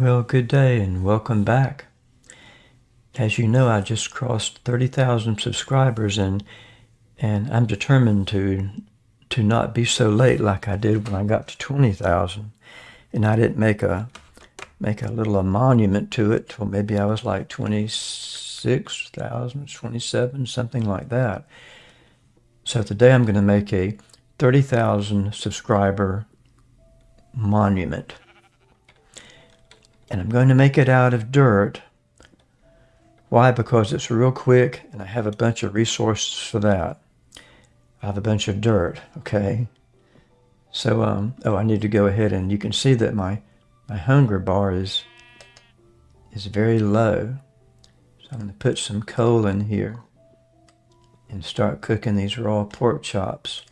Well, good day and welcome back. As you know, I just crossed 30,000 subscribers and and I'm determined to to not be so late like I did when I got to 20,000. And I didn't make a make a little a monument to it till maybe I was like 26,000, 27, something like that. So today I'm going to make a 30,000 subscriber monument. And I'm going to make it out of dirt. Why? Because it's real quick and I have a bunch of resources for that. I have a bunch of dirt, okay? So, um, oh, I need to go ahead and you can see that my, my hunger bar is, is very low. So I'm going to put some coal in here and start cooking these raw pork chops.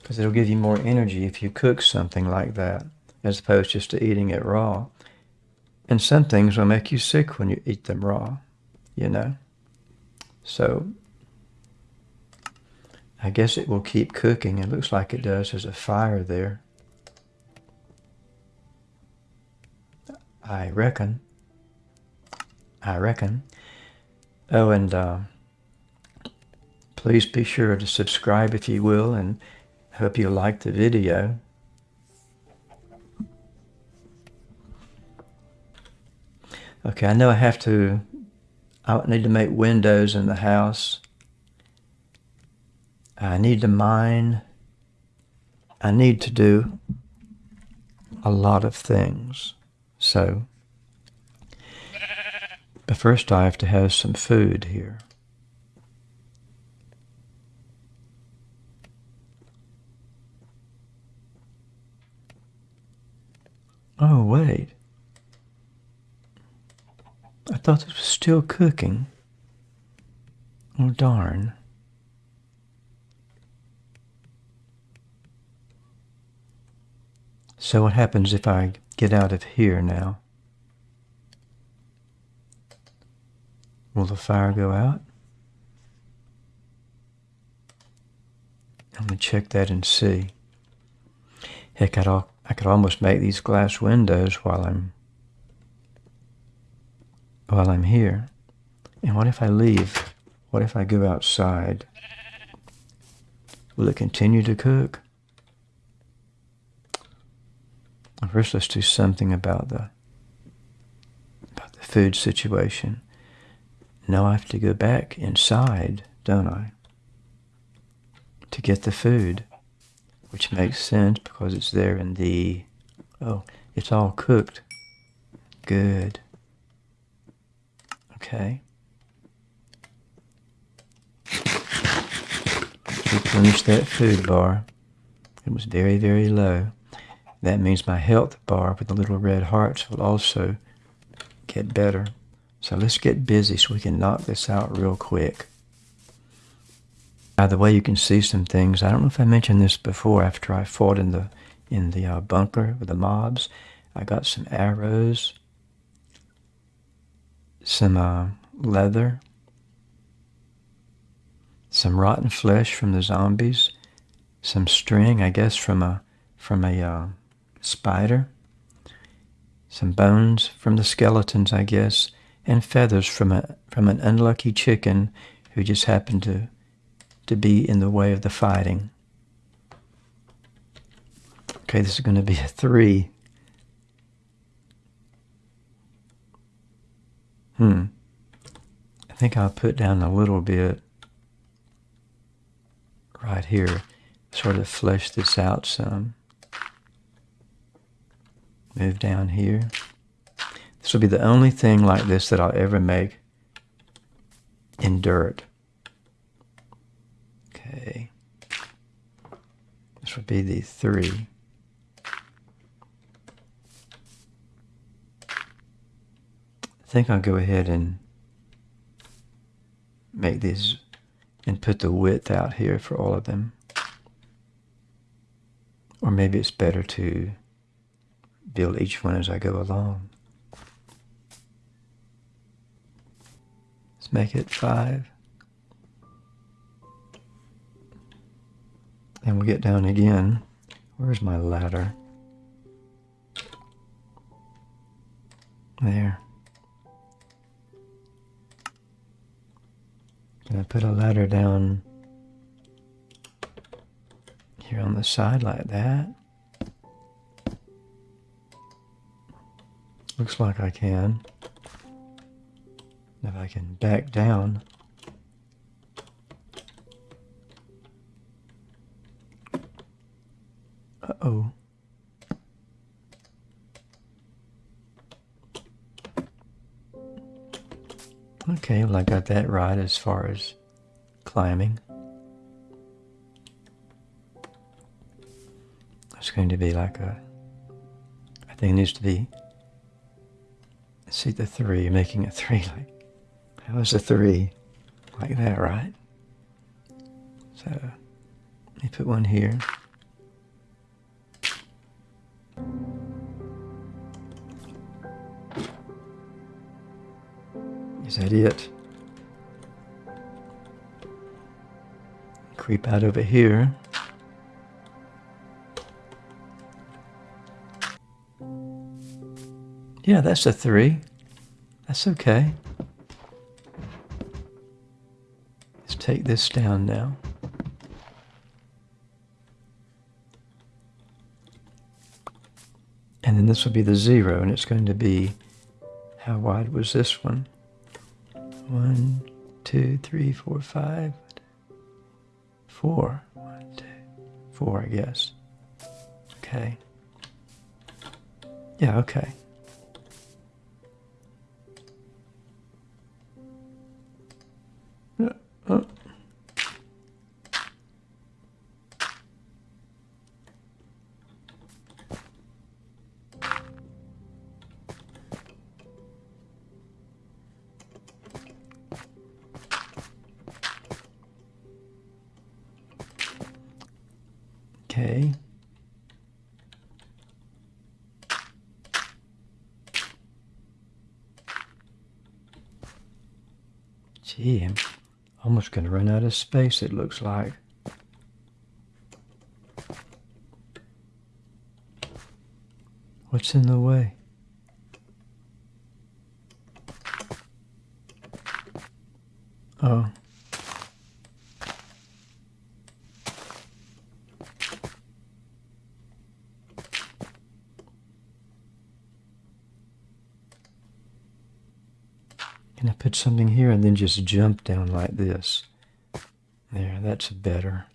Because it'll give you more energy if you cook something like that, as opposed just to eating it raw. And some things will make you sick when you eat them raw, you know. So I guess it will keep cooking. It looks like it does. There's a fire there. I reckon. I reckon. Oh, and uh, please be sure to subscribe if you will, and hope you like the video. Okay, I know I have to, I need to make windows in the house. I need to mine. I need to do a lot of things. So, but first I have to have some food here. Oh, wait. I thought it was still cooking. Oh, darn. So what happens if I get out of here now? Will the fire go out? I'm to check that and see. Heck, I'd all, I could almost make these glass windows while I'm while I'm here. And what if I leave? What if I go outside? Will it continue to cook? First, let's do something about the about the food situation. Now I have to go back inside, don't I? To get the food, which makes sense because it's there in the, oh, it's all cooked. Good. Okay. Replenish that food bar. It was very, very low. That means my health bar with the little red hearts will also get better. So let's get busy so we can knock this out real quick. By the way, you can see some things. I don't know if I mentioned this before after I fought in the in the uh, bunker with the mobs. I got some arrows, some uh, leather, some rotten flesh from the zombies, some string, I guess, from a from a uh, spider, some bones from the skeletons, I guess, and feathers from a from an unlucky chicken who just happened to to be in the way of the fighting. Okay, this is going to be a three. Hmm. I think I'll put down a little bit right here, sort of flesh this out some. Move down here. This will be the only thing like this that I'll ever make in dirt. Okay. This would be the three. I think I'll go ahead and make these and put the width out here for all of them. Or maybe it's better to build each one as I go along. Let's make it five. And we'll get down again. Where's my ladder? There. Put a ladder down here on the side like that? Looks like I can. If I can back down. Uh-oh. Okay, well I got that right as far as climbing. It's going to be like a, I think it needs to be, see the three, making a three like, how is a three? Like that, right? So, let me put one here. Is that it? Creep out over here. Yeah, that's a three. That's okay. Let's take this down now. And then this will be the zero, and it's going to be, how wide was this one? One, two, three, four, five, four. One, two, four, I guess. Okay. Yeah, okay. Okay. Gee, I'm almost going to run out of space, it looks like. What's in the way? Oh. Can I put something here and then just jump down like this? There, that's better.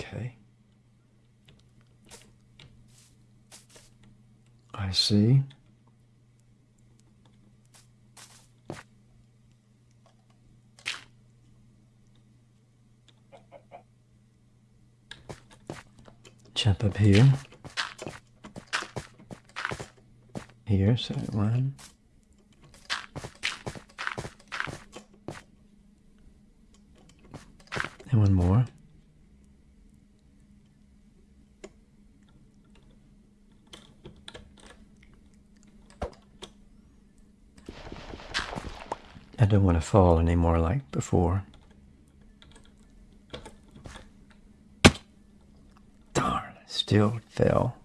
Okay. I see. jump up here. Here, so one. And one more. I don't want to fall anymore like before. Darn! still fell.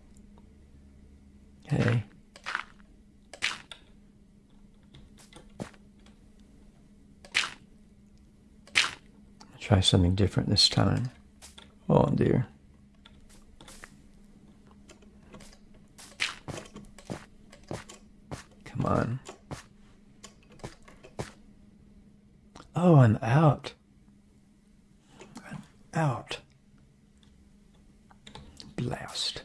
Okay. Try something different this time. Oh dear. Come on. Oh, I'm out. I'm out blast.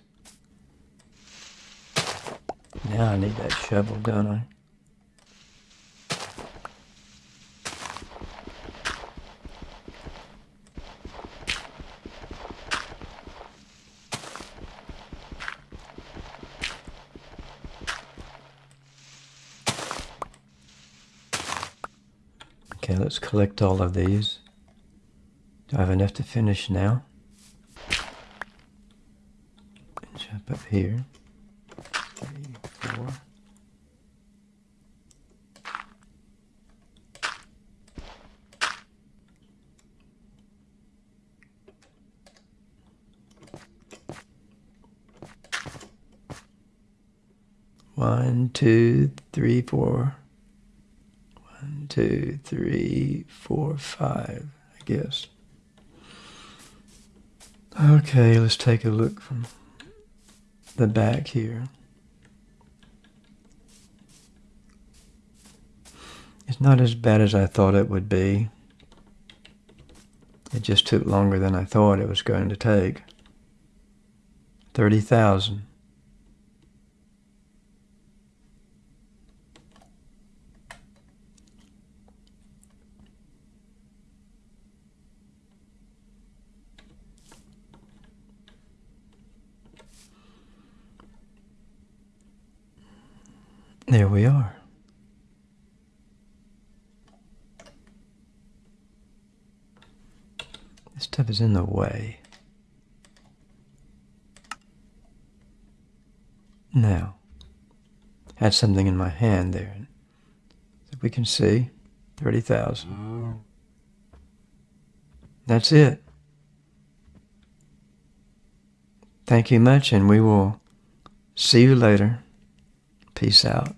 Now I need that shovel, don't I? Okay, let's collect all of these. Do I have enough to finish now? Jump up here. Three, four. One, two, three, four. Two, three, four, five, I guess. Okay, let's take a look from the back here. It's not as bad as I thought it would be. It just took longer than I thought it was going to take. 30,000. There we are. This stuff is in the way. Now, I had something in my hand there that we can see. 30,000. That's it. Thank you much, and we will see you later. Peace out.